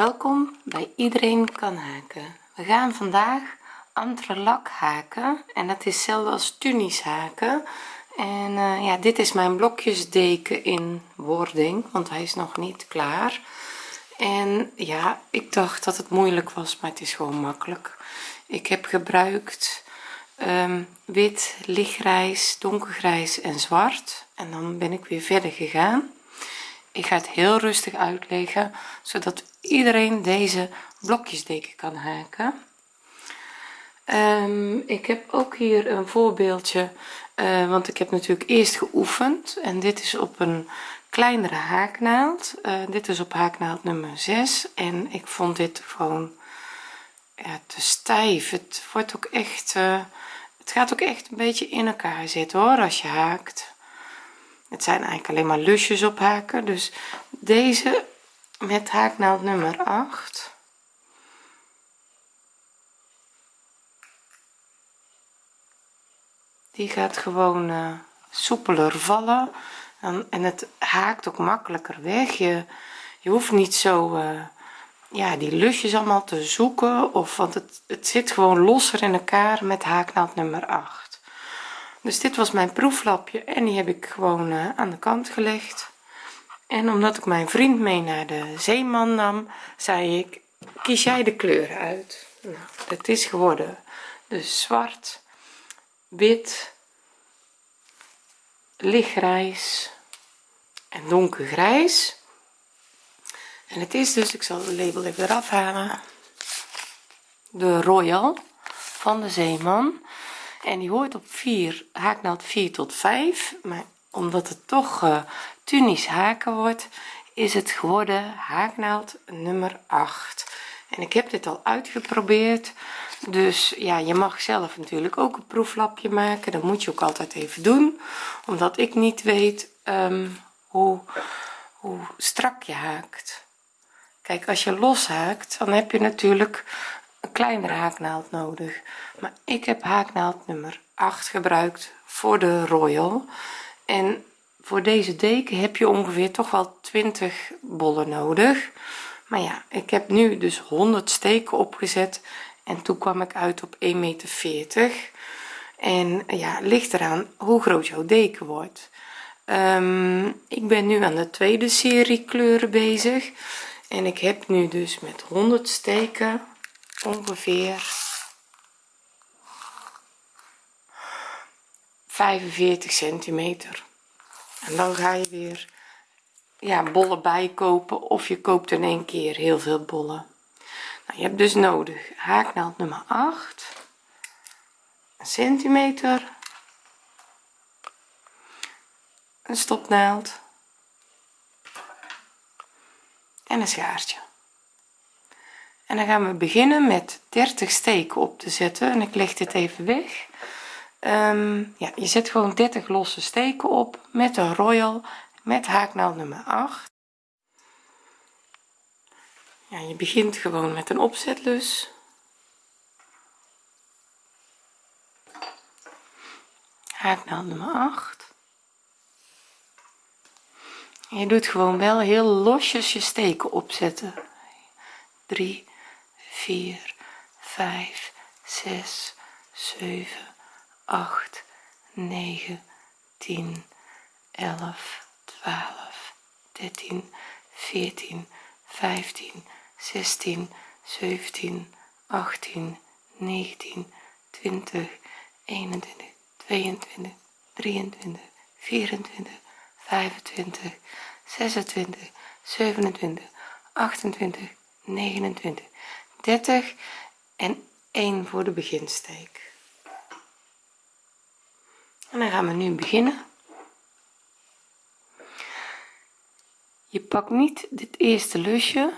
welkom bij iedereen kan haken. We gaan vandaag entrelak haken en dat is hetzelfde als tunis haken. En uh, ja dit is mijn blokjesdeken in wording want hij is nog niet klaar. En ja ik dacht dat het moeilijk was maar het is gewoon makkelijk. Ik heb gebruikt um, wit lichtgrijs donkergrijs en zwart. En dan ben ik weer verder gegaan ik ga het heel rustig uitleggen zodat iedereen deze blokjesdeken kan haken. Um, ik heb ook hier een voorbeeldje uh, want ik heb natuurlijk eerst geoefend. En dit is op een kleinere haaknaald. Uh, dit is op haaknaald nummer 6 en ik vond dit gewoon te stijf. Het wordt ook echt uh, het gaat ook echt een beetje in elkaar zitten hoor als je haakt het zijn eigenlijk alleen maar lusjes op haken. Dus deze met haaknaald nummer 8 die gaat gewoon uh, soepeler vallen. En, en het haakt ook makkelijker weg. Je, je hoeft niet zo uh, ja die lusjes allemaal te zoeken of want het, het zit gewoon losser in elkaar met haaknaald nummer 8 dus dit was mijn proeflapje en die heb ik gewoon uh, aan de kant gelegd. En omdat ik mijn vriend mee naar de zeeman nam zei ik kies jij de kleur uit? Nou, dat is geworden. Dus zwart wit lichtgrijs en donkergrijs. En het is dus ik zal de label even eraf halen de royal van de zeeman en die hoort op 4 haaknaald 4 tot 5 maar omdat het toch uh, tunis haken wordt is het geworden haaknaald nummer 8 en ik heb dit al uitgeprobeerd. Dus ja je mag zelf natuurlijk ook een proeflapje maken. Dat moet je ook altijd even doen. Omdat ik niet weet um, hoe hoe strak je haakt. Kijk als je los haakt dan heb je natuurlijk kleinere haaknaald nodig. Maar ik heb haaknaald nummer 8 gebruikt voor de royal. En voor deze deken heb je ongeveer toch wel 20 bollen nodig. Maar ja ik heb nu dus 100 steken opgezet. En toen kwam ik uit op 1 meter 40 en ja ligt eraan hoe groot jouw deken wordt. Um, ik ben nu aan de tweede serie kleuren bezig. En ik heb nu dus met 100 steken ongeveer 45 centimeter. En dan ga je weer ja bollen bijkopen of je koopt in één keer heel veel bollen. Nou, je hebt dus nodig haaknaald nummer 8 een centimeter een stopnaald en een schaartje en dan gaan we beginnen met 30 steken op te zetten. En ik leg dit even weg. Um, ja je zet gewoon 30 losse steken op met een royal met haaknaald nummer 8 ja je begint gewoon met een opzetlus haaknaald nummer 8 en je doet gewoon wel heel losjes je steken opzetten. 3 4 5 6 7 8 9 10 11 12 13 14 15 16 17 18 19 20 21 22 23 24 25 26 27 28 29 30 en 1 voor de beginsteek. En dan gaan we nu beginnen. Je pakt niet dit eerste lusje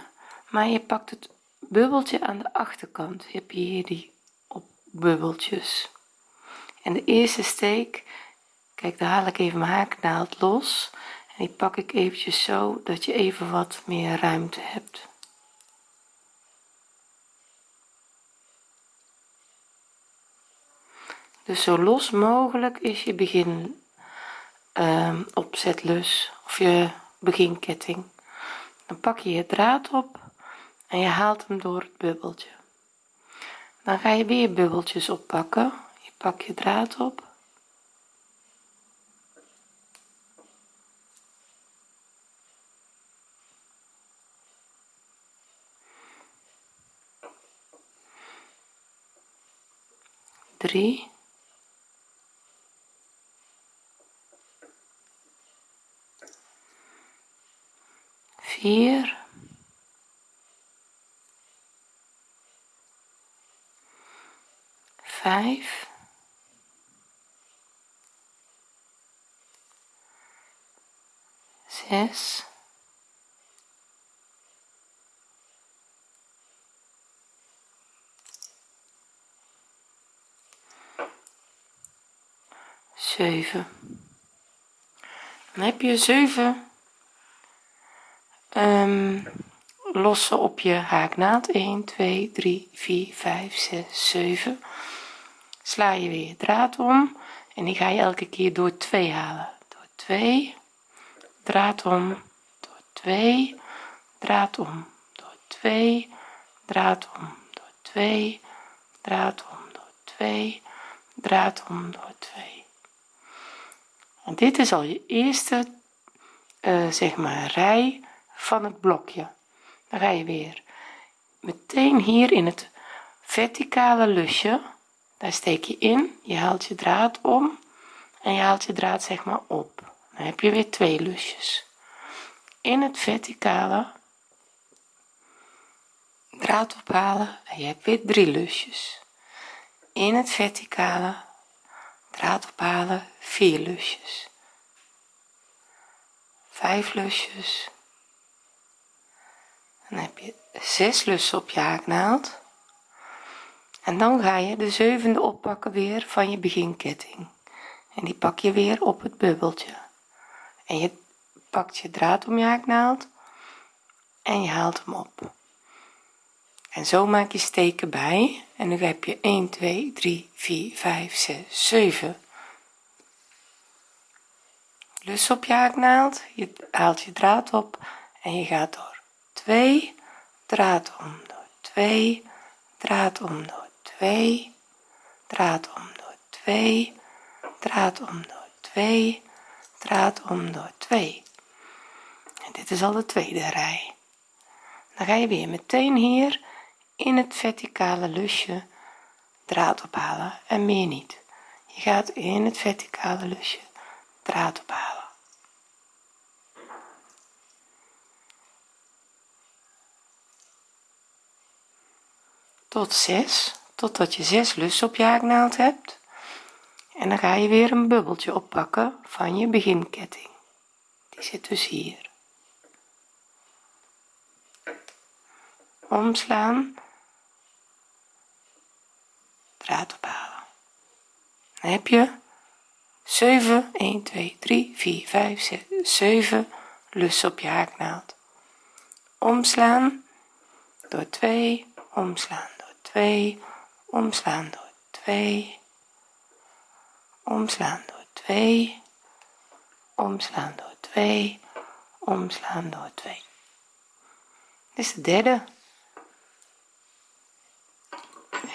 maar je pakt het bubbeltje aan de achterkant. Je hebt hier die op bubbeltjes. En de eerste steek kijk daar haal ik even mijn haaknaald los. En die pak ik eventjes zo dat je even wat meer ruimte hebt dus zo los mogelijk is je begin um, opzetlus of je beginketting. Dan pak je je draad op en je haalt hem door het bubbeltje. Dan ga je weer bubbeltjes oppakken. Je pak je draad op. Drie vier vijf. Zes. Zeven. Dan heb je zeven um, lossen op je haaknaald 1 2 3 4 5 6 7 sla je weer je draad om. En die ga je elke keer door 2 halen. Door 2 draad om. Door 2 draad om. Door 2 draad om. Door 2 draad om. Door 2 draad om. Door 2 en dit is al je eerste uh, zeg maar rij van het blokje. Dan ga je weer meteen hier in het verticale lusje. Daar steek je in je haalt je draad om en je haalt je draad zeg maar op. Dan heb je weer twee lusjes. In het verticale draad ophalen en je hebt weer drie lusjes. In het verticale draad ophalen vier lusjes. Vijf lusjes dan heb je zes lussen op je haaknaald. En dan ga je de zevende oppakken weer van je beginketting. En die pak je weer op het bubbeltje. En je pakt je draad om je haaknaald en je haalt hem op. En zo maak je steken bij. En nu heb je 1 2 3 4 5 6 7 lus op je haaknaald. Je haalt je draad op en je gaat door 2 draad om door 2 draad om door 2 draad om door 2 draad om door 2 draad om door 2 en dit is al de tweede rij. Dan ga je weer meteen hier in het verticale lusje draad ophalen en meer niet. Je gaat in het verticale lusje draad ophalen tot 6 totdat je 6 lussen op je haaknaald hebt. En dan ga je weer een bubbeltje oppakken van je beginketting. Die zit dus hier. Omslaan. Draad ophalen. Dan heb je 7 1 2 3 4 5 6 7 lussen op je haaknaald. Omslaan. Door 2 omslaan 2 omslaan door 2 omslaan door 2 omslaan door 2 omslaan door 2 dit is de derde.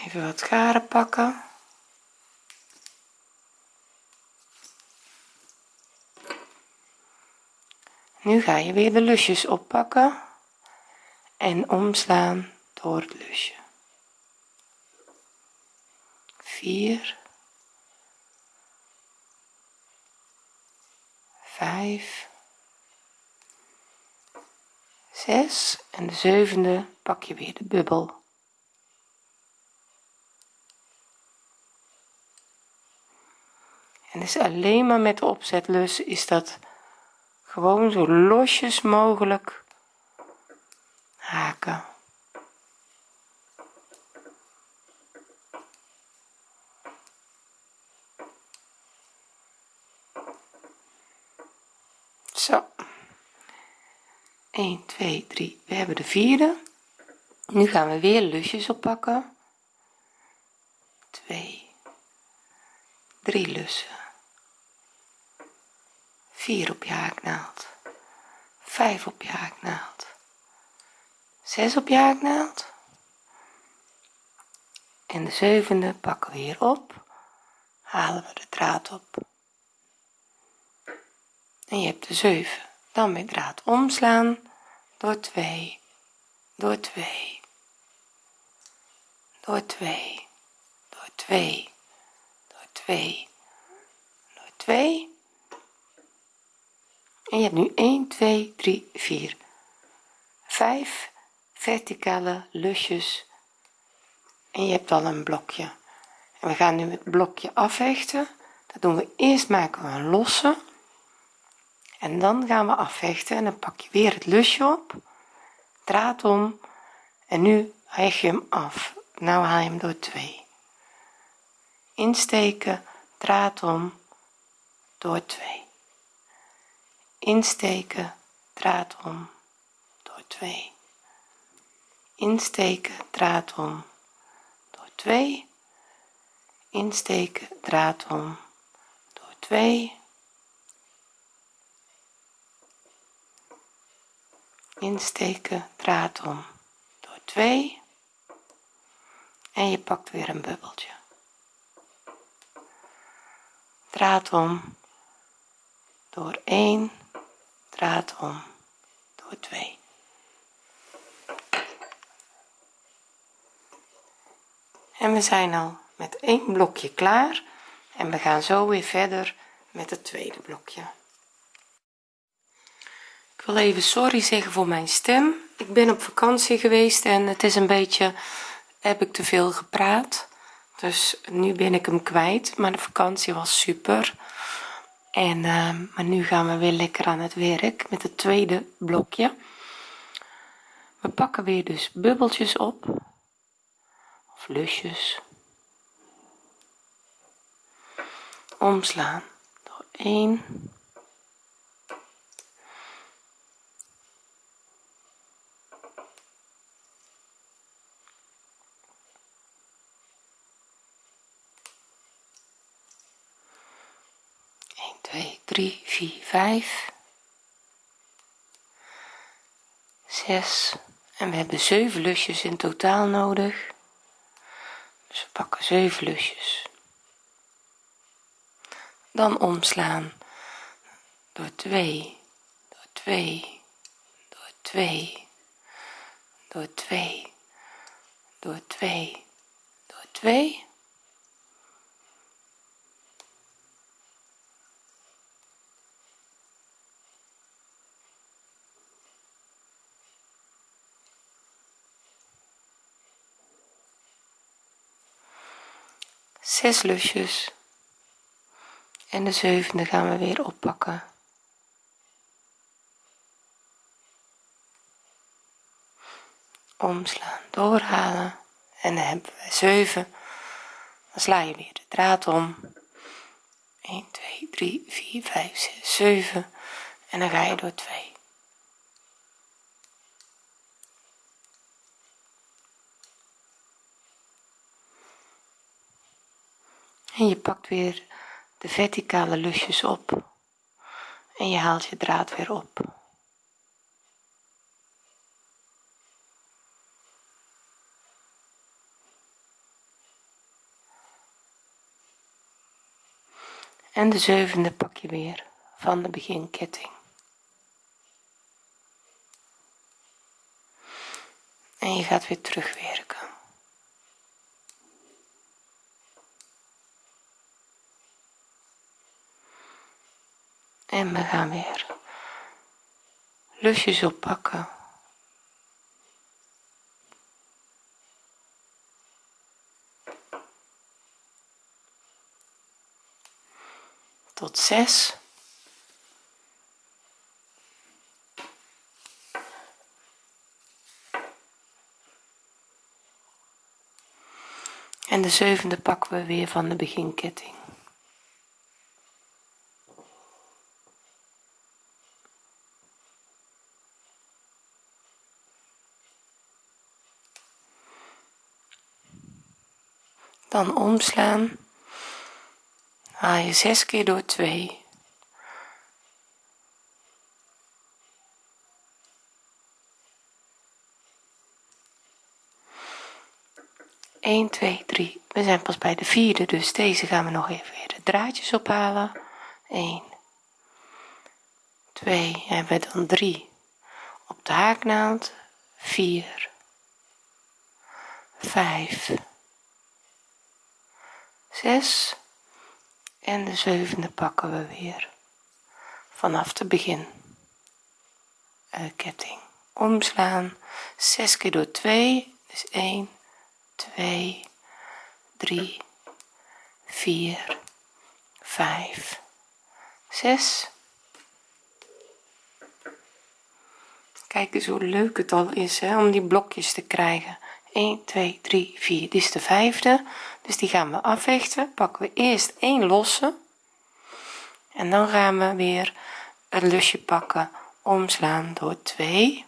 Even wat garen pakken. Nu ga je weer de lusjes oppakken en omslaan door het lusje vier, vijf, zes en de zevende pak je weer de bubbel. En dus alleen maar met de opzetlus is dat gewoon zo losjes mogelijk haken. zo 1 2 3 we hebben de vierde. Nu gaan we weer lusjes oppakken. 2 3 lussen. 4 op je haaknaald. 5 op je haaknaald. 6 op je haaknaald. En de zevende pakken we hier op. Halen we de draad op. En je hebt de 7 dan met draad omslaan door 2 door 2 door 2 door 2 door 2 door 2 en je hebt nu 1 2 3 4 5 verticale lusjes. En je hebt al een blokje. En we gaan nu het blokje afhechten dat doen we eerst maken we een losse en dan gaan we afhechten en dan pak je weer het lusje op draad om en nu hecht je hem af. Nou haal je hem door 2 insteken draad om door 2 insteken draad om door 2 insteken draad om door 2 insteken draad om door 2 insteken draad om. Door 2 en je pakt weer een bubbeltje. Draad om. Door 1 draad om. Door 2 en we zijn al met één blokje klaar. En we gaan zo weer verder met het tweede blokje wil even sorry zeggen voor mijn stem. Ik ben op vakantie geweest en het is een beetje heb ik te veel gepraat. Dus nu ben ik hem kwijt maar de vakantie was super. En uh, maar nu gaan we weer lekker aan het werk met het tweede blokje. We pakken weer dus bubbeltjes op. Of lusjes. Omslaan door 1 2 3 4 5 6 en we hebben 7 lusjes in totaal nodig. Dus we pakken 7 lusjes. Dan omslaan door 2 door 2 door 2 door 2 door 2 door 2 zes lusjes. En de zevende gaan we weer oppakken. Omslaan doorhalen. En dan hebben we 7 dan sla je weer de draad om. 1 2 3 4 5 6 7 en dan ga je door 2 en je pakt weer de verticale lusjes op. En je haalt je draad weer op. En de zevende pak je weer van de beginketting. En je gaat weer terugwerken en we gaan weer lusjes oppakken. Tot 6 en de zevende pakken we weer van de beginketting dan omslaan. Haal je 6 keer door 2 1 2 3 we zijn pas bij de vierde dus deze gaan we nog even weer de draadjes ophalen. 1 2 hebben we dan 3 op de haaknaald 4 5 6 en de zevende pakken we weer. Vanaf het begin. Uh, ketting. Omslaan. 6 keer door 2 dus 1 2 3 4 5 6 kijk eens hoe leuk het al is hè, om die blokjes te krijgen. 1 2 3 4 dit is de vijfde dus die gaan we afvechten. Pakken we eerst één losse. En dan gaan we weer een lusje pakken omslaan door 2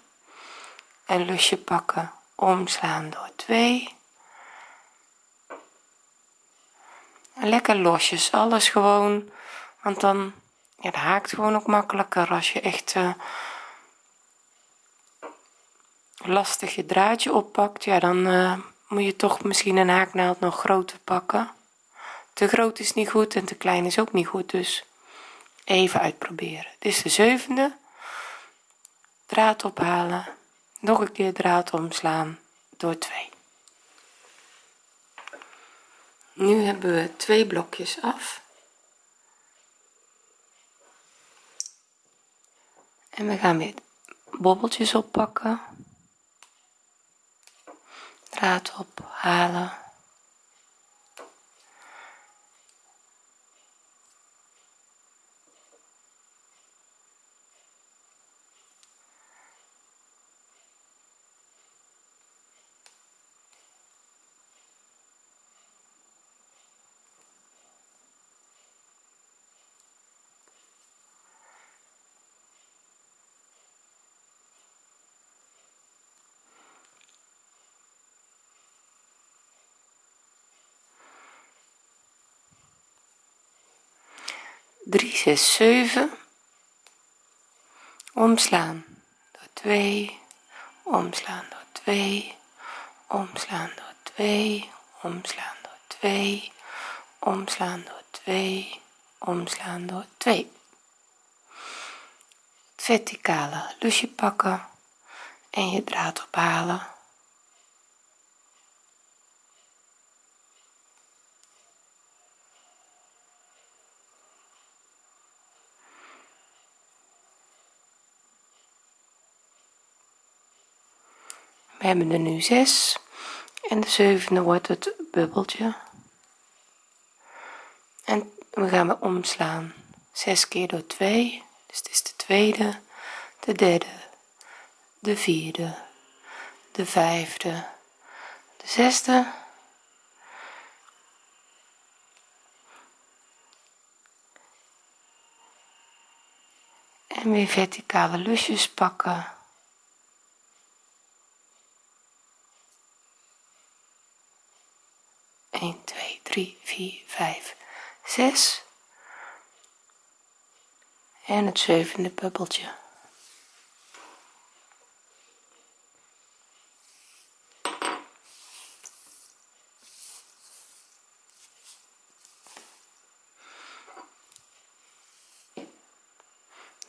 een lusje pakken omslaan door 2 lekker losjes alles gewoon. Want dan ja, het haakt gewoon ook makkelijker als je echt uh, lastig je draadje oppakt. Ja dan uh, moet je toch misschien een haaknaald nog groter pakken? Te groot is niet goed en te klein is ook niet goed dus even uitproberen. Dit is de zevende. Draad ophalen. Nog een keer draad omslaan door 2 nu hebben we twee blokjes af. En we gaan weer bobbeltjes oppakken draad ophalen drie zes zeven. Omslaan door 2 omslaan door 2 omslaan door 2 omslaan door 2 omslaan door 2 omslaan door 2 verticale lusje pakken en je draad ophalen we hebben er nu 6 en de zevende wordt het bubbeltje. En we gaan we omslaan. 6 keer door 2 dus het is de tweede de derde de vierde de vijfde de zesde. En weer verticale lusjes pakken 1 2 3 4 5 6 en het zevende bubbeltje.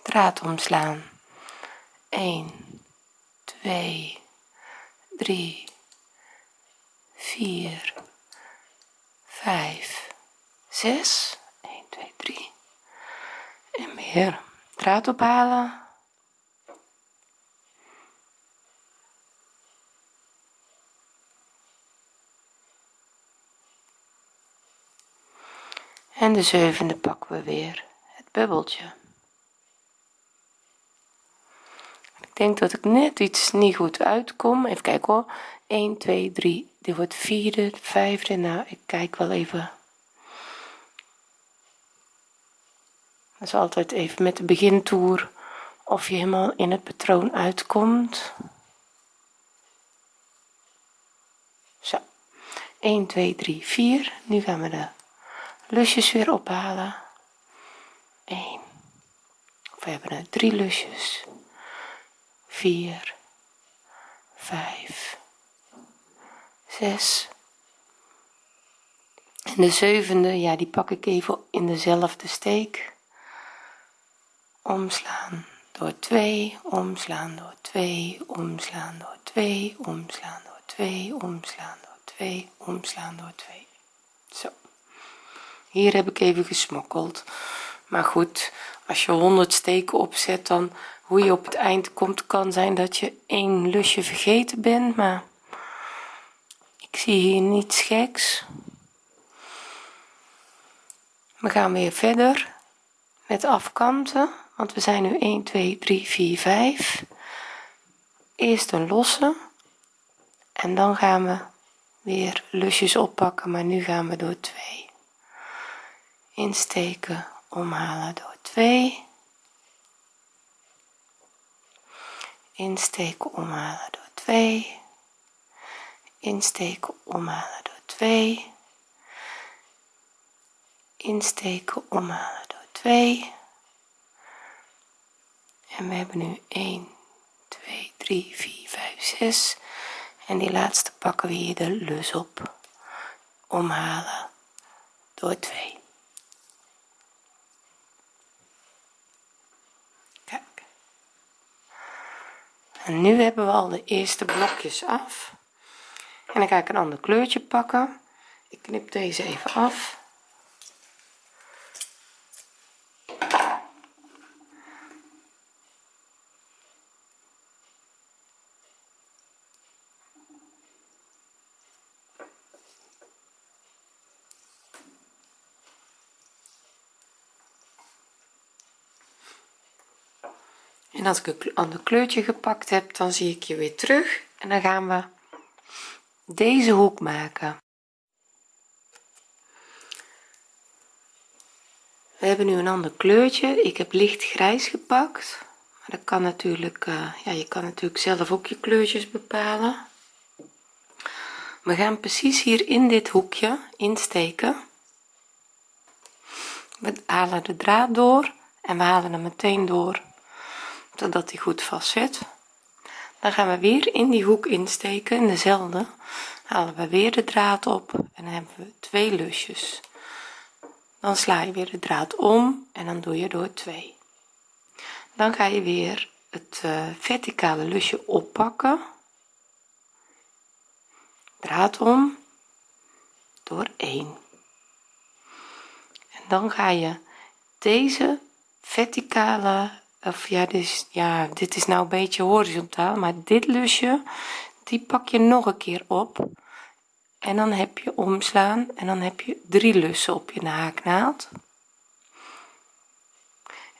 Draad omslaan. 1 2 3 4 5 6 1 2 3 en weer. Draad ophalen. En de zevende pakken we weer. Het bubbeltje. Ik denk dat ik net iets niet goed uitkom. Even kijken hoor. 1 2 3 dit wordt vierde vijfde. Nou ik kijk wel even. Dat is altijd even met de begintoer of je helemaal in het patroon uitkomt. Zo. 1 2 3 4 nu gaan we de lusjes weer ophalen. 1 we hebben er 3 lusjes. 4 5 6 en de zevende ja die pak ik even in dezelfde steek. Omslaan door 2 omslaan door 2 omslaan door 2 omslaan door 2 omslaan door 2 omslaan door 2 zo. Hier heb ik even gesmokkeld. Maar goed als je 100 steken opzet dan hoe je op het eind komt kan zijn dat je één lusje vergeten bent maar ik zie hier niets geks. We gaan weer verder met afkanten want we zijn nu 1 2 3 4 5 eerst een losse en dan gaan we weer lusjes oppakken maar nu gaan we door 2 insteken omhalen door 2 insteken omhalen door 2 insteken omhalen door 2 insteken omhalen door 2 en we hebben nu 1 2 3 4 5 6 en die laatste pakken we hier de lus op. Omhalen door 2 kijk. En nu hebben we al de eerste blokjes af en dan ga ik een ander kleurtje pakken. Ik knip deze even af. En als ik een ander kleurtje gepakt heb dan zie ik je weer terug. En dan gaan we deze hoek maken. We hebben nu een ander kleurtje. Ik heb licht grijs gepakt. Maar dat kan natuurlijk uh, ja je kan natuurlijk zelf ook je kleurtjes bepalen. We gaan precies hier in dit hoekje insteken. We halen de draad door en we halen hem meteen door zodat hij goed vast zit dan gaan we weer in die hoek insteken in dezelfde. Halen we weer de draad op en dan hebben we twee lusjes. Dan sla je weer de draad om en dan doe je door 2 dan ga je weer het uh, verticale lusje oppakken. Draad om door 1 en dan ga je deze verticale of ja dus ja dit is nou een beetje horizontaal maar dit lusje die pak je nog een keer op. En dan heb je omslaan en dan heb je drie lussen op je haaknaald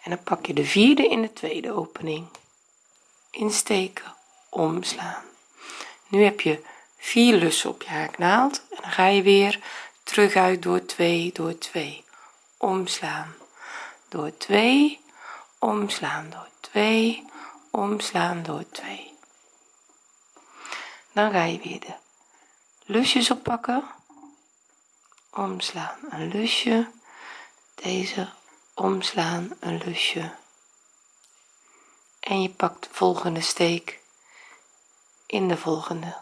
en dan pak je de vierde in de tweede opening. Insteken omslaan. Nu heb je vier lussen op je haaknaald en dan ga je weer terug uit door 2 door 2 omslaan door 2 omslaan door 2 omslaan door 2 dan ga je weer de lusjes oppakken. Omslaan een lusje. Deze omslaan een lusje. En je pakt de volgende steek. In de volgende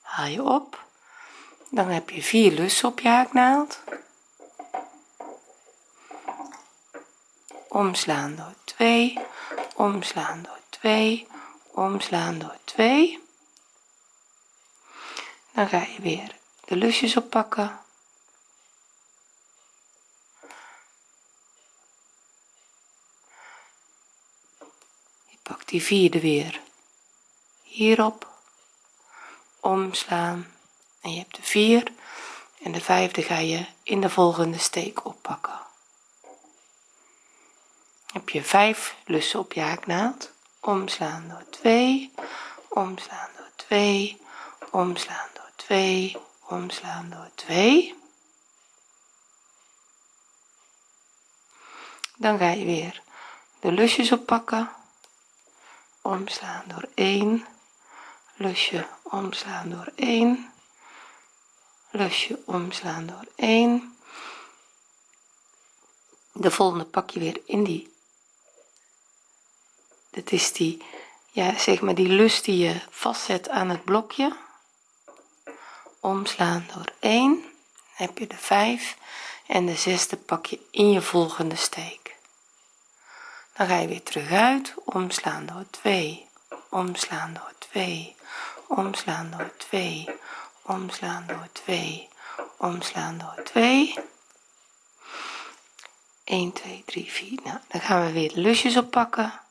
haal je op. Dan heb je vier lussen op je haaknaald omslaan door 2 omslaan door 2 omslaan door 2 dan ga je weer de lusjes oppakken. Je pakt die vierde weer hierop. Omslaan. En je hebt de vier. En de vijfde ga je in de volgende steek oppakken heb je 5 lussen op je haaknaald. Omslaan door 2 omslaan door 2 omslaan door 2 omslaan door 2 dan ga je weer de lusjes oppakken. Omslaan door 1 lusje omslaan door 1 lusje omslaan door 1 de volgende pak je weer in die dit is die ja zeg maar die lus die je vastzet aan het blokje. Omslaan door 1 heb je de 5 en de zesde pak je in je volgende steek. Dan ga je weer terug uit omslaan door 2 omslaan door 2 omslaan door 2 omslaan door 2 omslaan door 2 1 2 3 4 nou dan gaan we weer de lusjes oppakken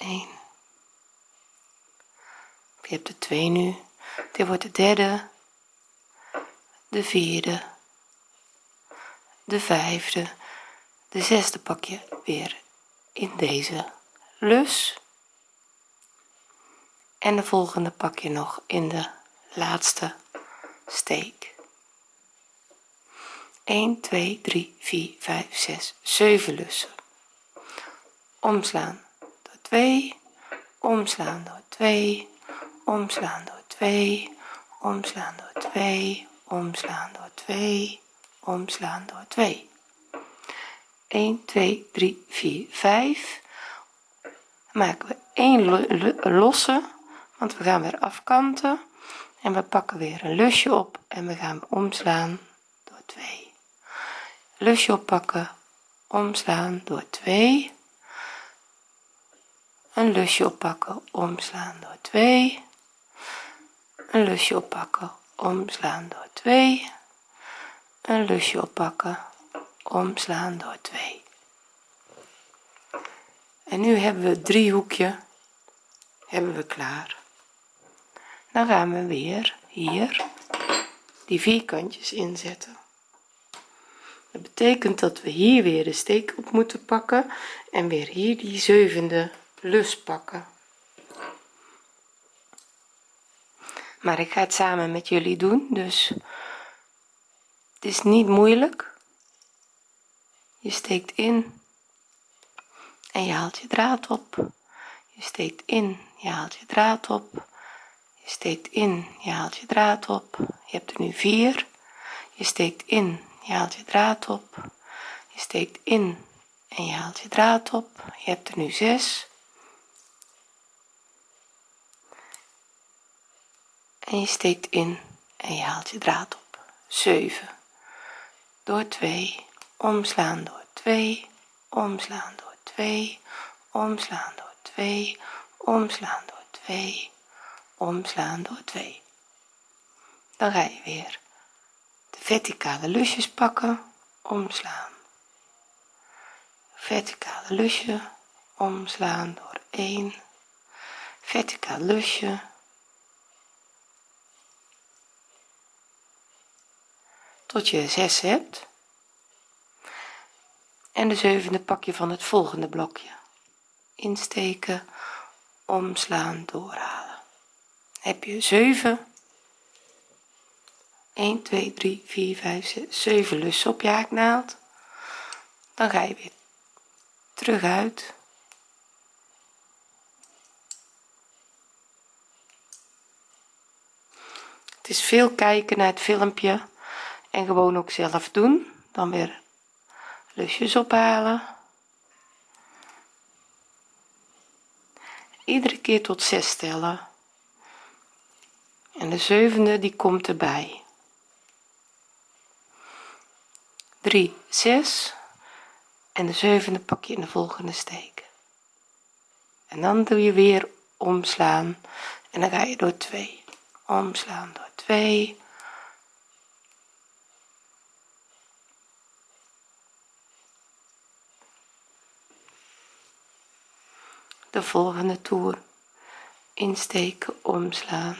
1 je hebt de 2 nu. Dit wordt de derde. De vierde. De vijfde. De zesde pak je weer in deze lus. En de volgende pak je nog in de laatste steek. 1 2 3 4 5 6 7 lussen. Omslaan 2 omslaan door 2 omslaan door 2 omslaan door 2 omslaan door 2 omslaan door 2 1 2 3 4 5 maken we 1 losse want we gaan weer afkanten. En we pakken weer een lusje op en we gaan omslaan door 2 lusje oppakken omslaan door 2 een lusje oppakken omslaan door 2 een lusje oppakken omslaan door 2 een lusje oppakken omslaan door 2 en nu hebben we het driehoekje hebben we klaar. Dan gaan we weer hier die vierkantjes inzetten. Dat betekent dat we hier weer de steek op moeten pakken en weer hier die zevende lus pakken. Maar ik ga het samen met jullie doen dus het is niet moeilijk. Je steekt in en je haalt je draad op. Je steekt in je haalt je draad op. Je steekt in je haalt je draad op. Je hebt er nu vier. Je steekt in je haalt je draad op. Je steekt in en je haalt je draad op. Je hebt er nu zes en je steekt in en je haalt je draad op. 7 door 2 omslaan door 2 omslaan door 2 omslaan door 2 omslaan door 2 omslaan door 2 dan ga je weer de verticale lusjes pakken. Omslaan. Verticale lusje. Omslaan door 1 verticaal lusje tot je 6 hebt. En de zevende pak je van het volgende blokje. Insteken omslaan doorhalen. Heb je 7 1 2 3 4 5 6 7 lussen op je haaknaald. Dan ga je weer terug uit. Het is veel kijken naar het filmpje en gewoon ook zelf doen. Dan weer lusjes ophalen. Iedere keer tot 6 tellen. En de zevende die komt erbij. 3 6 en de zevende pak je in de volgende steek. En dan doe je weer omslaan. En dan ga je door 2 omslaan door 2 de volgende toer. Insteken omslaan.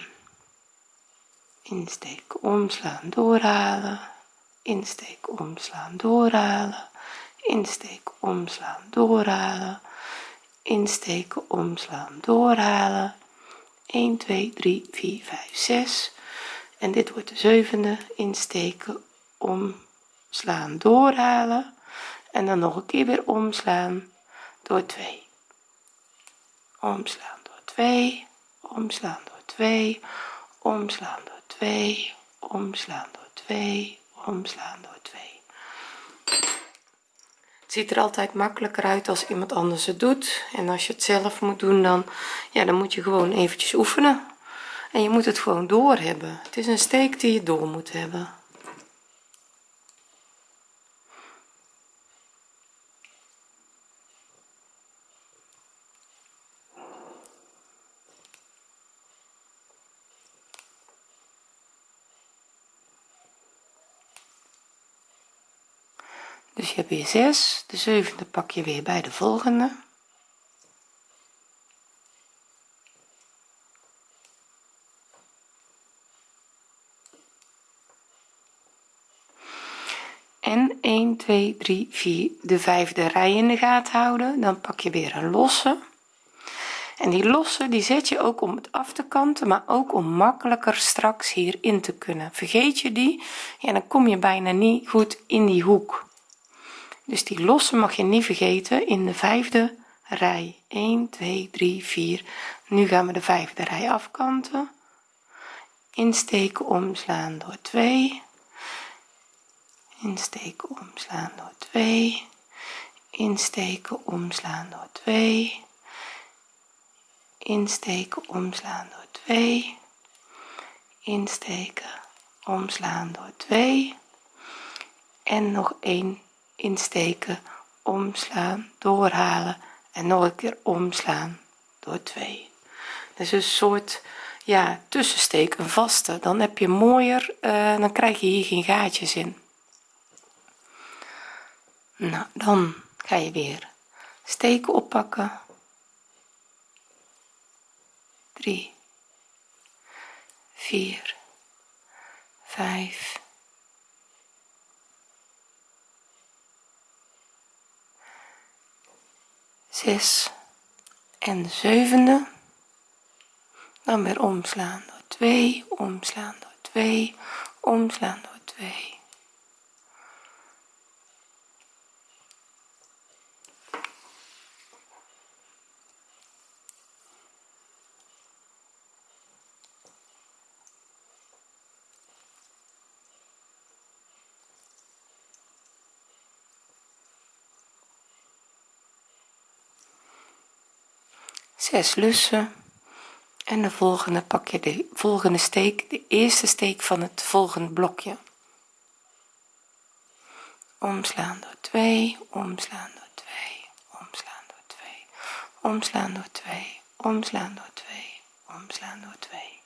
Insteken omslaan doorhalen. Insteken omslaan doorhalen. Insteken omslaan doorhalen. Insteken omslaan doorhalen. 1 2 3 4 5 6 en dit wordt de zevende. Insteken omslaan doorhalen. En dan nog een keer weer omslaan door 2 omslaan door 2 omslaan door 2 omslaan door 2 omslaan door 2 omslaan door 2 het ziet er altijd makkelijker uit als iemand anders het doet. En als je het zelf moet doen dan ja dan moet je gewoon eventjes oefenen. En je moet het gewoon door hebben. Het is een steek die je door moet hebben weer 6 de zevende pak je weer bij de volgende en 1 2 3 4 de vijfde rij in de gaten houden dan pak je weer een losse en die losse die zet je ook om het af te kanten maar ook om makkelijker straks hierin te kunnen vergeet je die ja dan kom je bijna niet goed in die hoek dus die losse mag je niet vergeten in de vijfde rij. 1 2 3 4 nu gaan we de vijfde rij afkanten. Insteken omslaan door 2 insteken omslaan door 2 insteken omslaan door 2 insteken omslaan door 2 insteken omslaan door 2 en nog één insteken omslaan doorhalen en nog een keer omslaan door 2 dus een soort ja tussensteek een vaste. Dan heb je mooier uh, dan krijg je hier geen gaatjes in. Nou dan ga je weer steken oppakken. 3 4 5 6 en de zevende. Dan weer omslaan door 2 omslaan door 2 omslaan door 2 6 lussen. En de volgende pak je de volgende steek de eerste steek van het volgende blokje. Omslaan door 2 omslaan door 2 omslaan door 2 omslaan door 2 omslaan door 2 omslaan door 2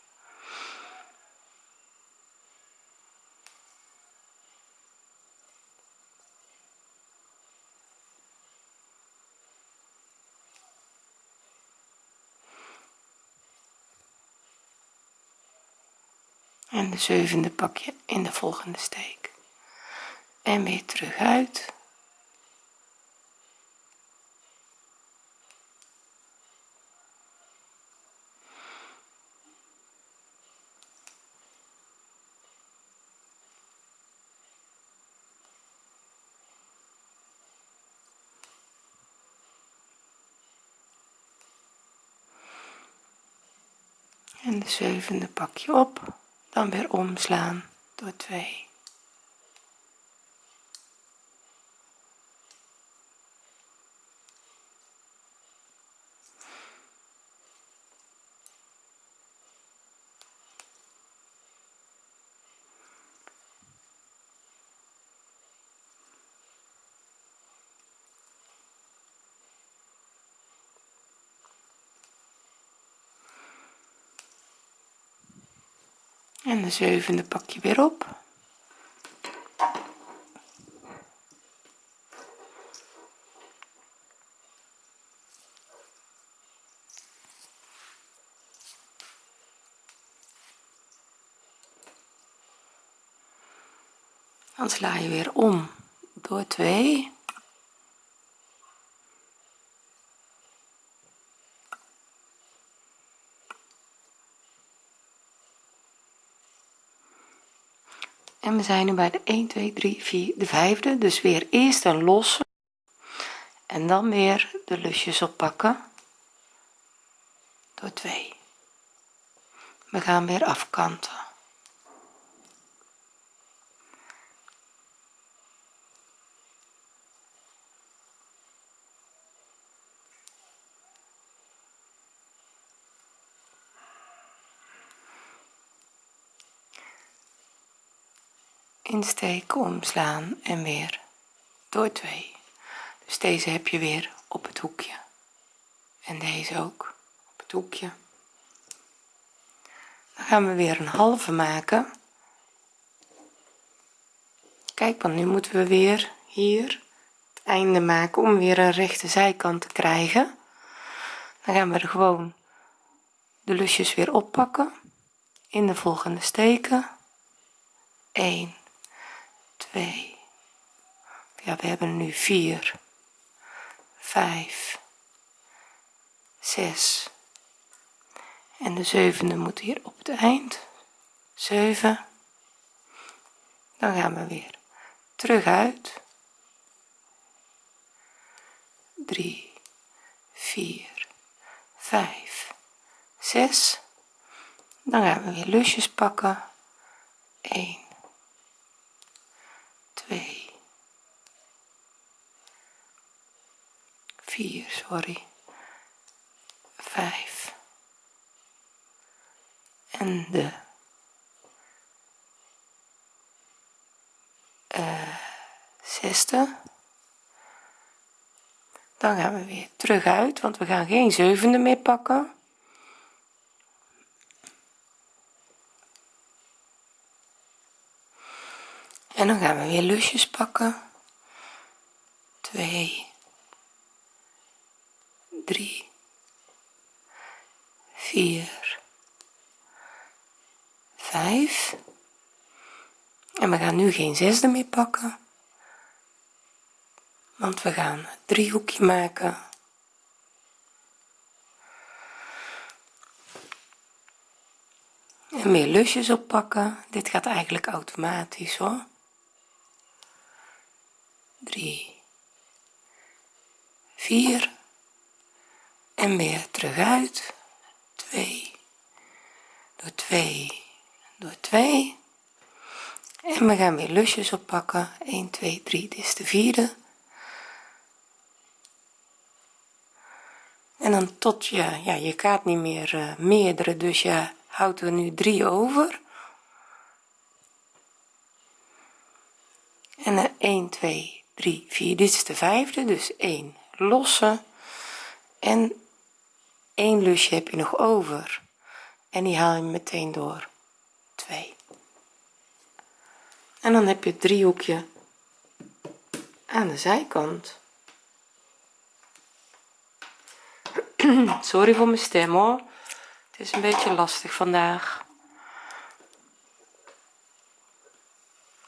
en de zevende pak je in de volgende steek. En weer terug uit. En de zevende pak je op dan weer omslaan door 2 de zevende pak je weer op. Dan sla je weer om door 2 en we zijn nu bij de 1 2 3 4 de vijfde. Dus weer eerst een losse. En dan weer de lusjes oppakken. Door 2 we gaan weer afkanten insteken omslaan en weer. Door 2 dus deze heb je weer op het hoekje. En deze ook op het hoekje. Dan gaan we weer een halve maken. Kijk want nu moeten we weer hier het einde maken om weer een rechte zijkant te krijgen. Dan gaan we er gewoon de lusjes weer oppakken. In de volgende steken. 1 2 ja we hebben nu 4 5 6 en de zevende moet hier op het eind. 7 dan gaan we weer terug uit. 3 4 5 6 dan gaan we weer lusjes pakken. 1 2 4 sorry. 5 en de uh, zesde. Dan gaan we weer terug uit want we gaan geen zevende meer pakken en dan gaan we weer lusjes pakken. 2 3 4 5 en we gaan nu geen zesde meer pakken. Want we gaan een driehoekje maken. En meer lusjes oppakken. Dit gaat eigenlijk automatisch hoor 3 4 en weer terug uit. 2 door 2 door 2 en we gaan weer lusjes oppakken. 1 2 3 dit is de vierde. En dan tot je ja je gaat niet meer uh, meerdere. Dus je houdt er nu drie over. En uh, 1 2 3 4 dit is de vijfde dus 1 losse. En 1 lusje heb je nog over. En die haal je meteen door. 2 en dan heb je het driehoekje aan de zijkant. Sorry voor mijn stem hoor. Het is een beetje lastig vandaag.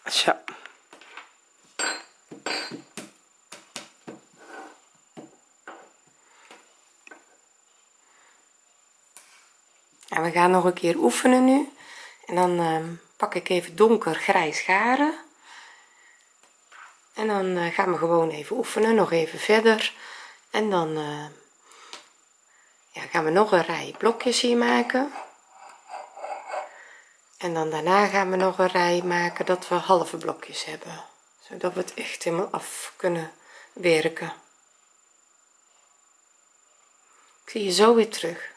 Zo we gaan nog een keer oefenen nu. En dan uh, pak ik even donker grijs garen en dan uh, gaan we gewoon even oefenen nog even verder. En dan uh, ja, gaan we nog een rij blokjes hier maken. En dan daarna gaan we nog een rij maken dat we halve blokjes hebben. Zodat we het echt helemaal af kunnen werken. Ik zie je zo weer terug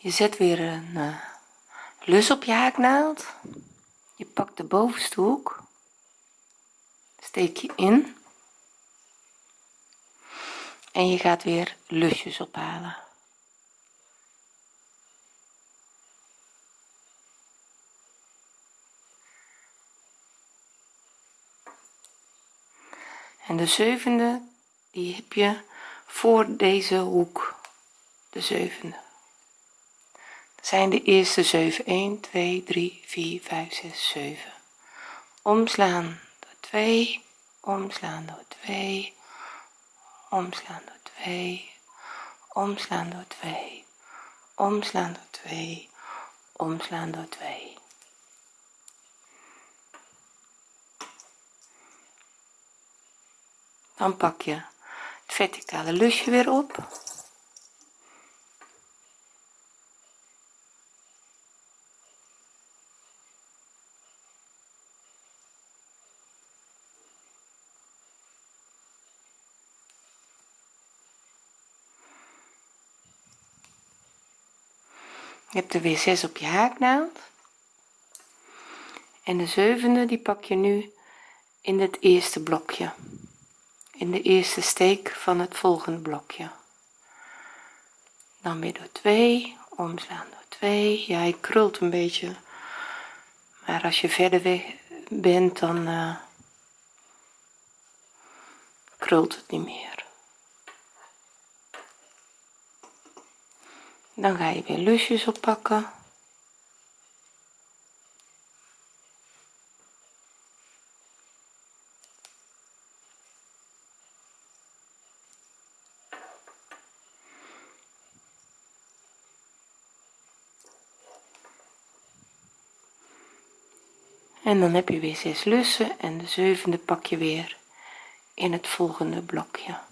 je zet weer een uh, lus op je haaknaald. Je pakt de bovenste hoek. Steek je in. En je gaat weer lusjes ophalen. En de zevende die heb je voor deze hoek. De zevende zijn de eerste 7 1 2 3 4 5 6 7 omslaan door 2 omslaan door 2 omslaan door 2 omslaan door 2 omslaan door 2 omslaan door 2 dan pak je het verticale lusje weer op hebt er weer 6 op je haaknaald. En de zevende die pak je nu in het eerste blokje. In de eerste steek van het volgende blokje. Dan weer door 2 omslaan door 2 ja hij krult een beetje. Maar als je verder weg bent dan uh, krult het niet meer dan ga je weer lusjes oppakken. En dan heb je weer 6 lussen en de zevende pak je weer in het volgende blokje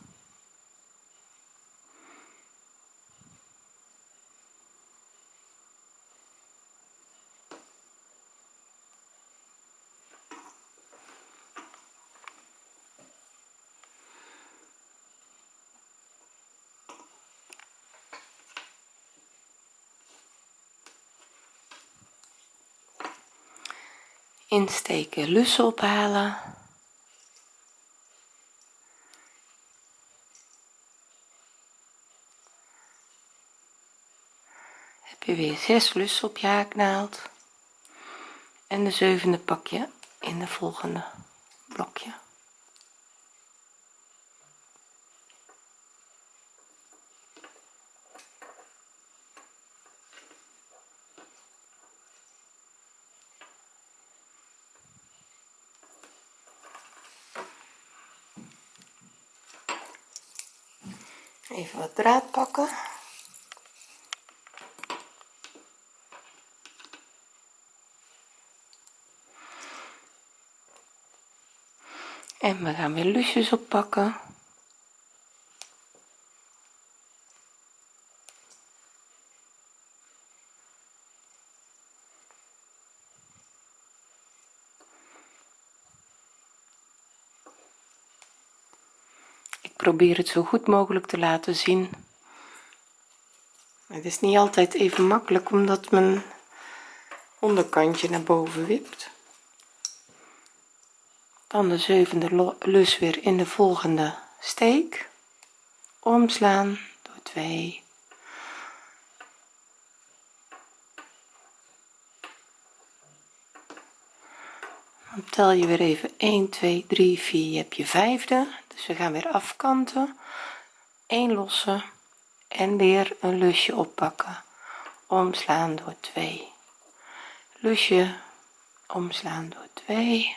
insteken lussen ophalen. Heb je weer 6 lussen op je haaknaald. En de zevende pak je in de volgende blokje even wat draad pakken en we gaan weer lusjes oppakken. Probeer het zo goed mogelijk te laten zien. Het is niet altijd even makkelijk omdat mijn onderkantje naar boven wipt dan de zevende lus weer in de volgende steek. Omslaan door 2 dan tel je weer even 1 2 3 4 je hebt je vijfde dus we gaan weer afkanten. 1 losse en weer een lusje oppakken. Omslaan door 2 lusje omslaan door 2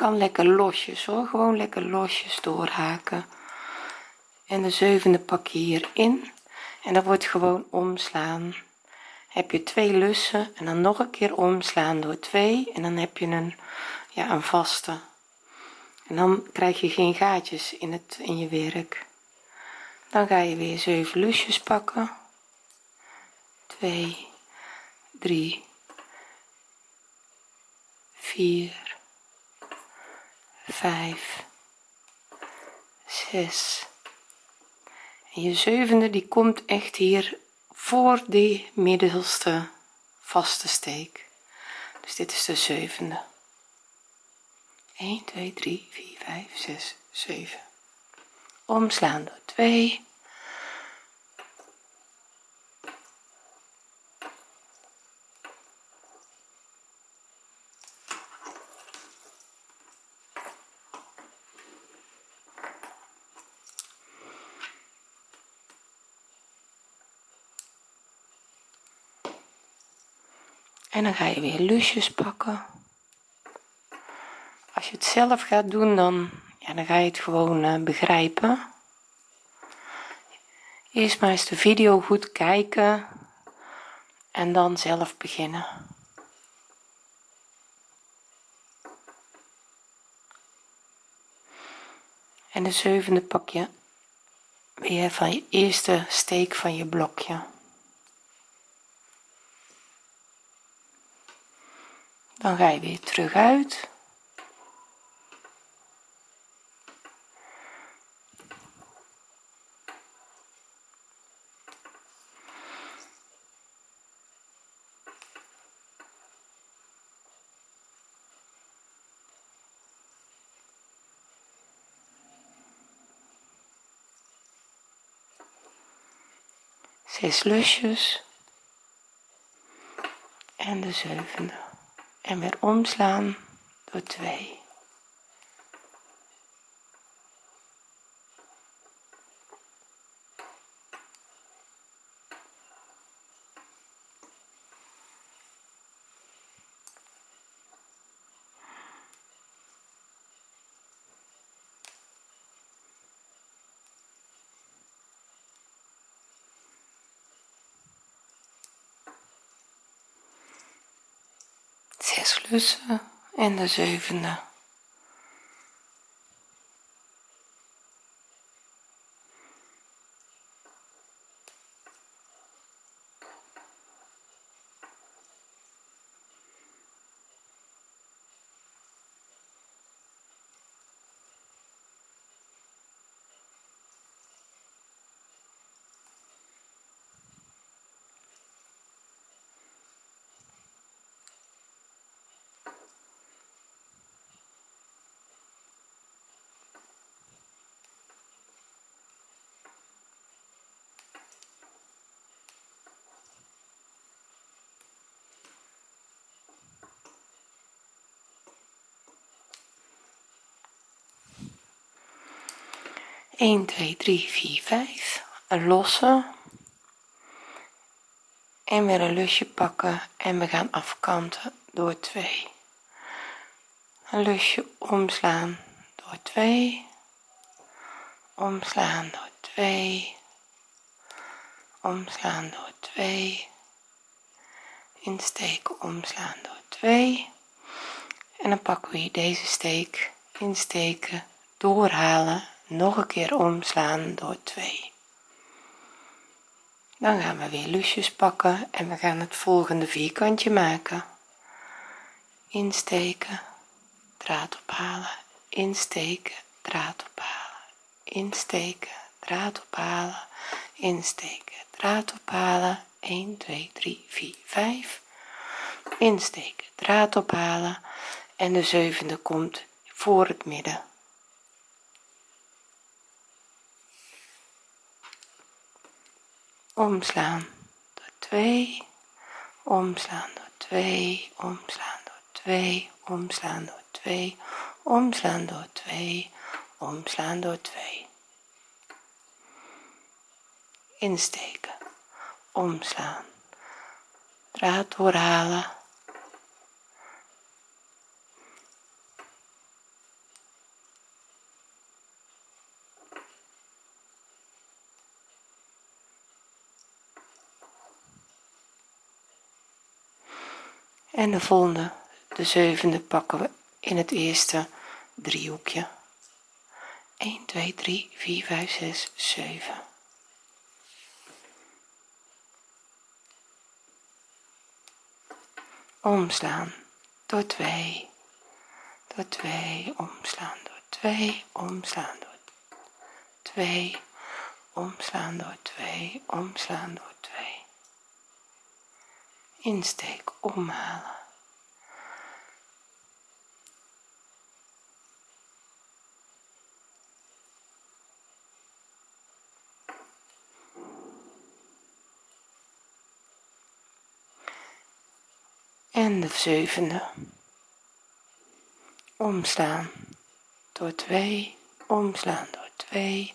kan lekker losjes hoor. Gewoon lekker losjes doorhaken. En de zevende pak je hierin. En dat wordt gewoon omslaan. Heb je twee lussen en dan nog een keer omslaan door 2 en dan heb je een ja een vaste. En dan krijg je geen gaatjes in het in je werk. Dan ga je weer 7 lusjes pakken. 2 3 4 5 6 en je zevende die komt echt hier voor die middelste vaste steek. Dus dit is de zevende. 1 2 3 4 5 6 7 omslaan door 2 en dan ga je weer lusjes pakken. Als je het zelf gaat doen dan ja dan ga je het gewoon uh, begrijpen. Eerst maar eens de video goed kijken en dan zelf beginnen. En de zevende pak je weer van je eerste steek van je blokje dan ga je weer terug uit. Zes lusjes. En de zevende en weer omslaan door 2 zes lussen en de zevende een twee drie vier vijf. Een losse en weer een lusje pakken. En we gaan afkanten door 2 een lusje omslaan door 2 omslaan door 2 omslaan door 2 insteken omslaan door 2 en dan pakken we hier deze steek. Insteken doorhalen nog een keer omslaan door 2 dan gaan we weer lusjes pakken en we gaan het volgende vierkantje maken. Insteken draad ophalen insteken draad ophalen insteken draad ophalen insteken draad ophalen. 1 2 3 4 5 insteken draad ophalen. En de zevende komt voor het midden omslaan door 2 omslaan door 2 omslaan door 2 omslaan door 2 omslaan door 2 omslaan door 2 insteken omslaan. Draad doorhalen en de volgende de zevende pakken we in het eerste driehoekje. 1 2 3 4 5 6 7 omslaan door 2 door 2 omslaan door 2 omslaan door 2 omslaan door 2 omslaan door 2 insteek omhalen en de zevende. Omslaan door 2 omslaan door 2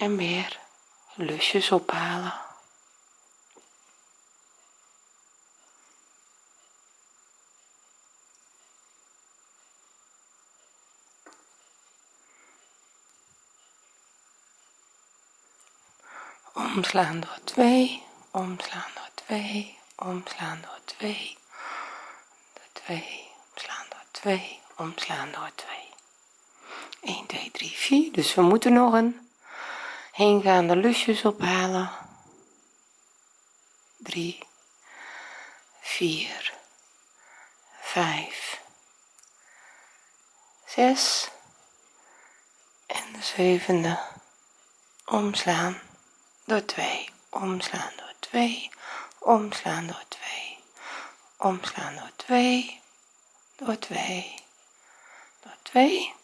en weer lusjes ophalen. Omslaan door 2 omslaan door 2 omslaan door 2 door 2 omslaan door 2 omslaan door 2 1 2 3 4 dus we moeten nog een heengaande lusjes ophalen. 3 4 5 6 en de zevende omslaan door 2 omslaan door 2 omslaan door 2 omslaan door 2 door 2 door 2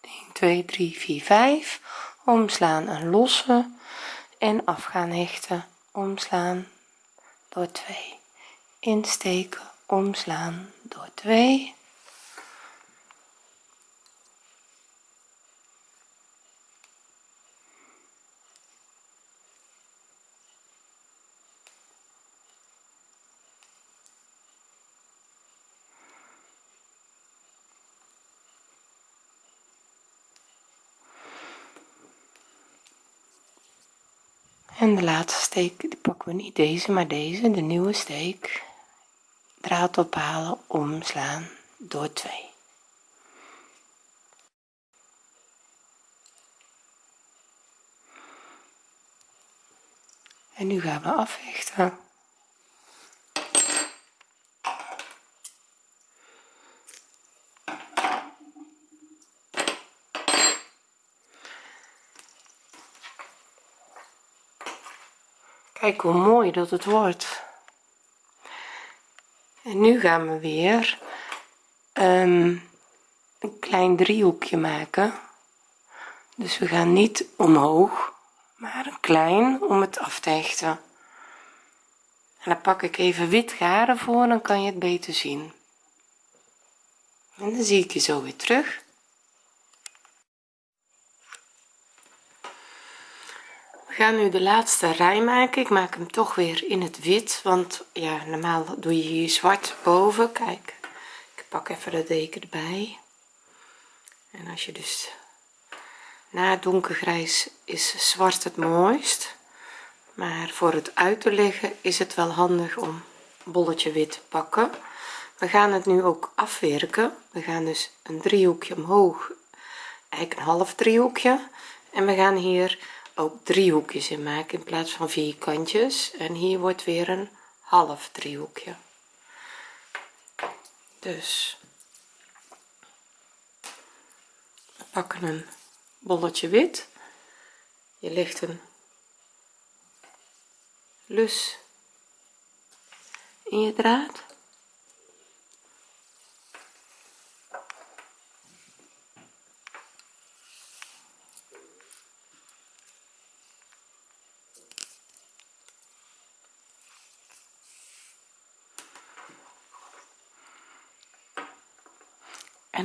1 2 3 4 5 omslaan en lossen en af gaan hechten omslaan door 2 insteken omslaan door 2 en de laatste steek die pakken we niet. Deze maar deze. De nieuwe steek. Draad ophalen omslaan door 2 en nu gaan we afhechten kijk hoe mooi dat het wordt. En nu gaan we weer um, een klein driehoekje maken. Dus we gaan niet omhoog maar een klein om het af te hechten. En dan pak ik even wit garen voor dan kan je het beter zien. En dan zie ik je zo weer terug ga nu de laatste rij maken. Ik maak hem toch weer in het wit want ja normaal doe je hier zwart boven. Kijk ik pak even de deken erbij. En als je dus na donkergrijs is zwart het mooist. Maar voor het uit te leggen is het wel handig om bolletje wit te pakken. We gaan het nu ook afwerken. We gaan dus een driehoekje omhoog eigenlijk een half driehoekje. En we gaan hier ook driehoekjes in maken in plaats van vierkantjes en hier wordt weer een half driehoekje. Dus we pakken een bolletje wit. Je legt een lus in je draad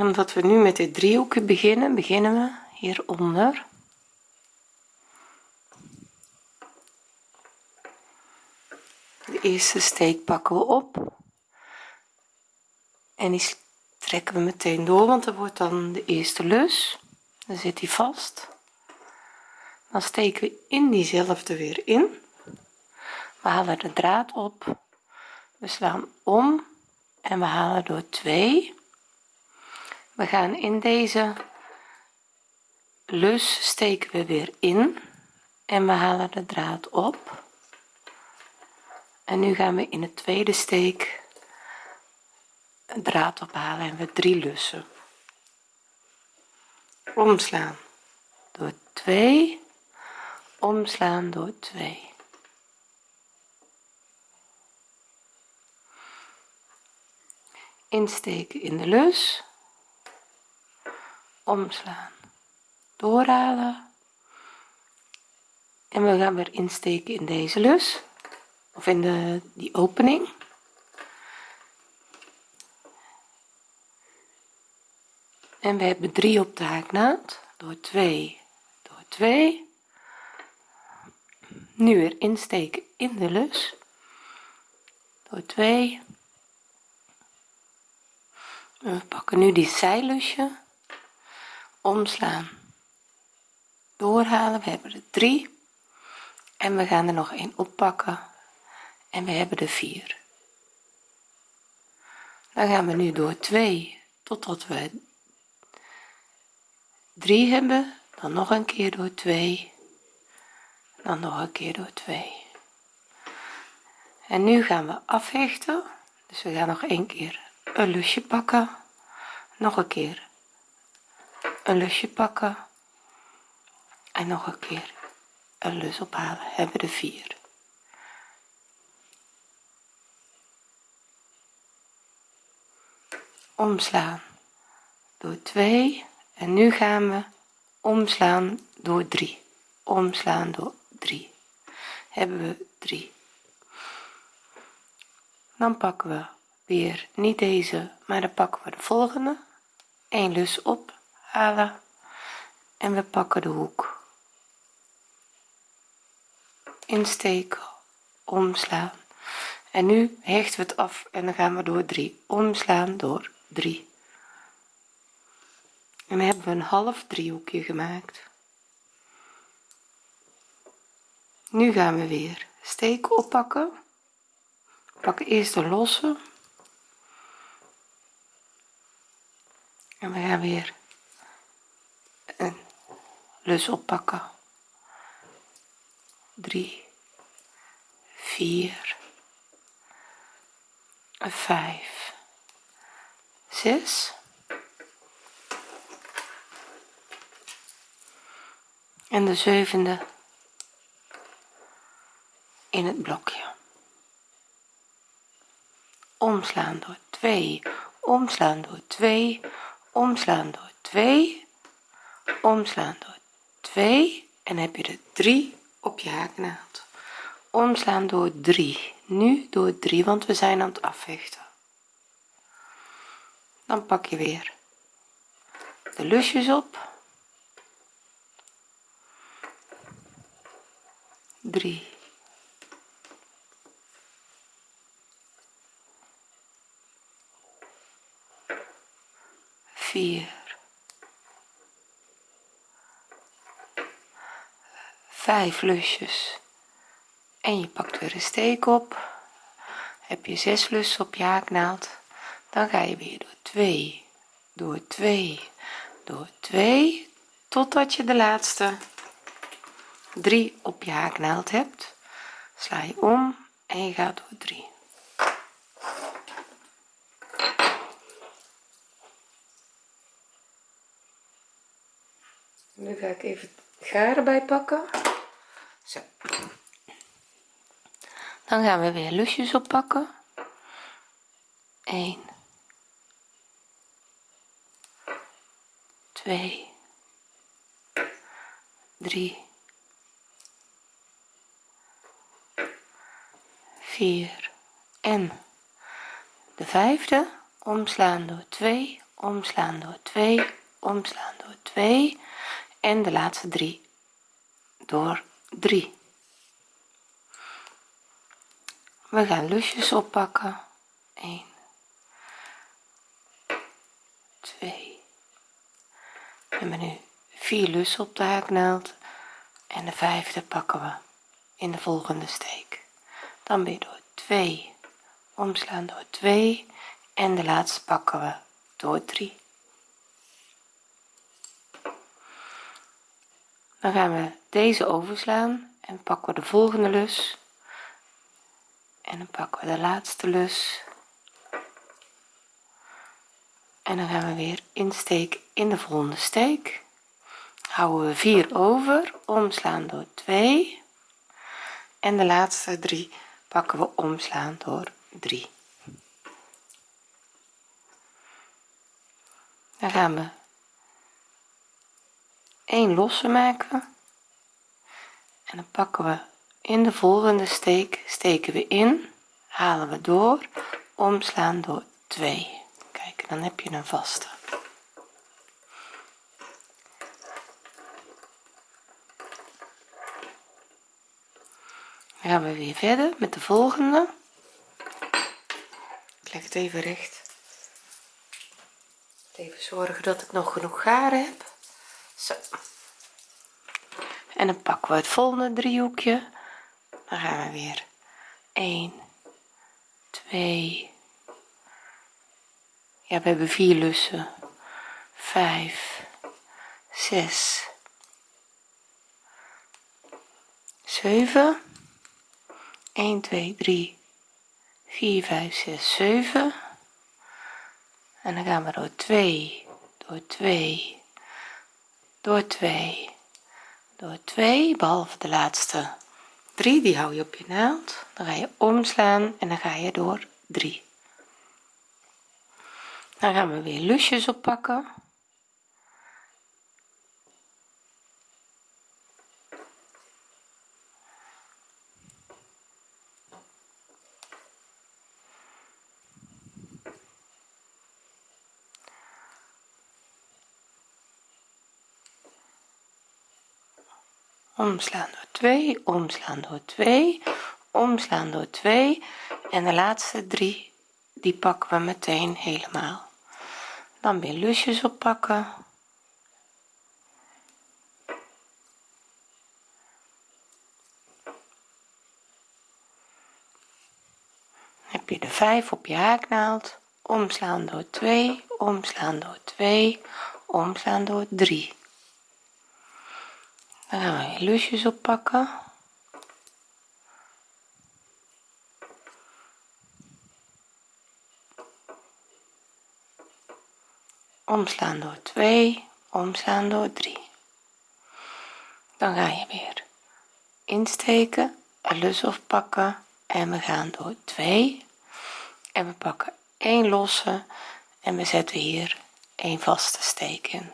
en omdat we nu met dit driehoekje beginnen beginnen we hieronder. De eerste steek pakken we op. En die trekken we meteen door want er wordt dan de eerste lus. Dan zit die vast. Dan steken we in diezelfde weer in. We halen de draad op. We slaan om en we halen door 2 we gaan in deze lus steken we weer in en we halen de draad op. En nu gaan we in het tweede steek een draad ophalen en we drie lussen. Omslaan door 2 omslaan door 2 insteken in de lus omslaan. Doorhalen. En we gaan weer insteken in deze lus. Of in de die opening. En we hebben 3 op de haaknaad door 2 door 2 nu weer insteken in de lus. Door 2 we pakken nu die zijlusje omslaan. Doorhalen we hebben er 3 en we gaan er nog een oppakken. En we hebben er 4 dan gaan we nu door 2 totdat we 3 hebben. Dan nog een keer door 2 dan nog een keer door 2 en nu gaan we afhechten dus we gaan nog een keer een lusje pakken. Nog een keer een lusje pakken en nog een keer een lus ophalen. Hebben de vier. Omslaan door 2 en nu gaan we omslaan door 3 omslaan door 3 hebben we 3 dan pakken we weer niet deze maar dan pakken we de volgende. 1 lus ophalen en we pakken de hoek. Insteken. Omslaan. En nu hechten we het af en dan gaan we door 3 omslaan door 3 en dan hebben we een half driehoekje gemaakt. Nu gaan we weer steken oppakken. Pakken eerst de losse. En we gaan weer een lus oppakken 3 4 5 6 en de zevende in het blokje. Omslaan door 2 omslaan door 2 omslaan door 2 omslaan door 2 en heb je er 3 op je haaknaald. Omslaan door 3 nu door 3 want we zijn aan het afvechten. Dan pak je weer de lusjes op. 3 4 5 lusjes. En je pakt weer een steek op. Heb je 6 lussen op je haaknaald. Dan ga je weer door 2 door 2 door 2 totdat je de laatste 3 op je haaknaald hebt. Sla je om en je gaat door 3 nu ga ik even garen bij pakken. Zo. Dan gaan we weer lusjes oppakken. 1 2 3 4 en de vijfde omslaan door 2 omslaan door 2 omslaan door 2 en de laatste 3 door 3 we gaan lusjes oppakken. 1 2 we hebben nu 4 lussen op de haaknaald. En de vijfde pakken we in de volgende steek. Dan weer door 2 omslaan door 2 en de laatste pakken we door 3 dan gaan we deze overslaan en pakken we de volgende lus. En dan pakken we de laatste lus. En dan gaan we weer insteken in de volgende steek. Houden we 4 over omslaan door 2 en de laatste 3 pakken we omslaan door 3 dan gaan we 1 losse maken. En dan pakken we in de volgende steek steken we in halen we door omslaan door 2 kijk dan heb je een vaste. Gaan we weer verder met de volgende. Ik leg het even recht. Even zorgen dat ik nog genoeg garen heb zo. En dan pakken we het volgende driehoekje. Dan gaan we weer 1 2 ja we hebben vier lussen. 5 6 7 1 2 3 4 5 6 7 en dan gaan we door 2 door 2 door 2 door 2 behalve de laatste. 3 die hou je op je naald. Dan ga je omslaan en dan ga je door 3 dan gaan we weer lusjes oppakken omslaan door 2 omslaan door 2 omslaan door 2 en de laatste drie die pakken we meteen helemaal. Dan weer lusjes oppakken. Heb je de 5 op je haaknaald. Omslaan door 2 omslaan door 2 omslaan door 3 dan gaan we lusjes oppakken. Omslaan door 2 omslaan door 3 dan ga je weer insteken een lus oppakken en we gaan door 2 en we pakken 1 losse en we zetten hier een vaste steek in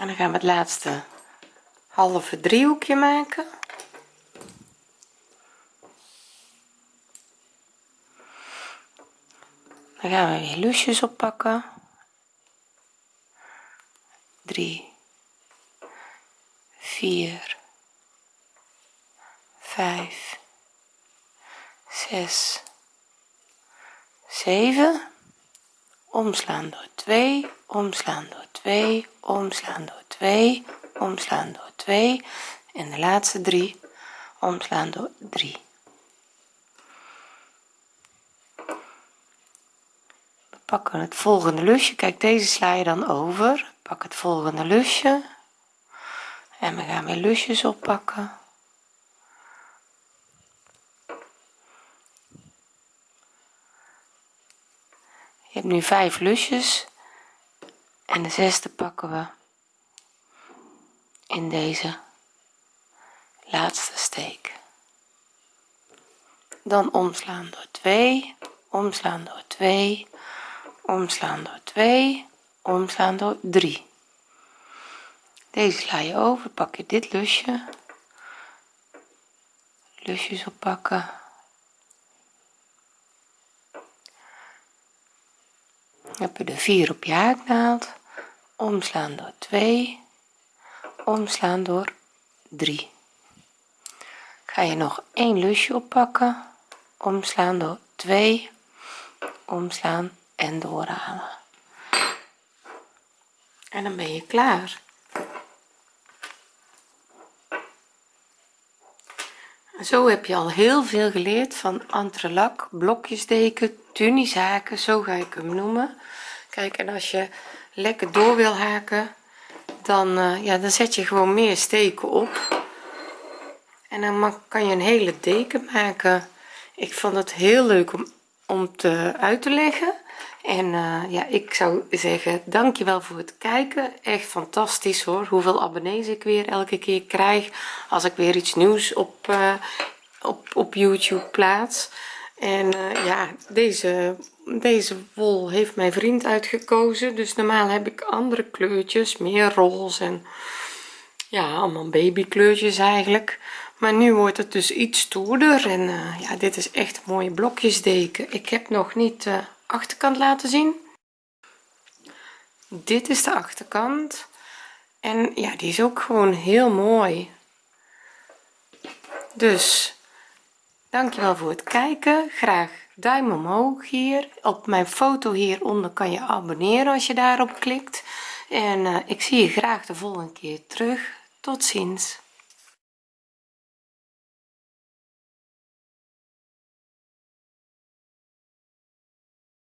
en dan gaan we het laatste halve driehoekje maken. Dan gaan we weer lusjes oppakken. 3 4 5 6 7 omslaan door 2 omslaan door 2 omslaan door 2 omslaan door 2 en de laatste 3 omslaan door 3 we pakken het volgende lusje. Kijk deze sla je dan over. Pak het volgende lusje. En we gaan weer lusjes oppakken je hebt nu 5 lusjes. En de zesde pakken we in deze laatste steek. Dan omslaan door 2 omslaan door 2 omslaan door 2 omslaan door 3 deze sla je over pak je dit lusje. Lusjes oppakken heb je de 4 op je haaknaald. Omslaan door 2 omslaan door 3 ga je nog een lusje oppakken. Omslaan door 2 omslaan en doorhalen. En dan ben je klaar zo heb je al heel veel geleerd van entrelak blokjes deken tunisaken zo ga ik hem noemen. Kijk en als je lekker door wil haken dan uh, ja dan zet je gewoon meer steken op. En dan kan je een hele deken maken. Ik vond het heel leuk om om te uit te leggen. En uh, ja ik zou zeggen dankjewel voor het kijken. Echt fantastisch hoor hoeveel abonnees ik weer elke keer krijg als ik weer iets nieuws op uh, op, op youtube plaats. En uh, ja deze deze wol heeft mijn vriend uitgekozen. Dus normaal heb ik andere kleurtjes meer roze en ja allemaal babykleurtjes eigenlijk maar nu wordt het dus iets stoerder en uh, ja dit is echt mooie blokjesdeken. Ik heb nog niet de achterkant laten zien. Dit is de achterkant. En ja die is ook gewoon heel mooi. Dus dankjewel voor het kijken. Graag duim omhoog hier. Op mijn foto hieronder kan je abonneren als je daarop klikt. En uh, ik zie je graag de volgende keer terug. Tot ziens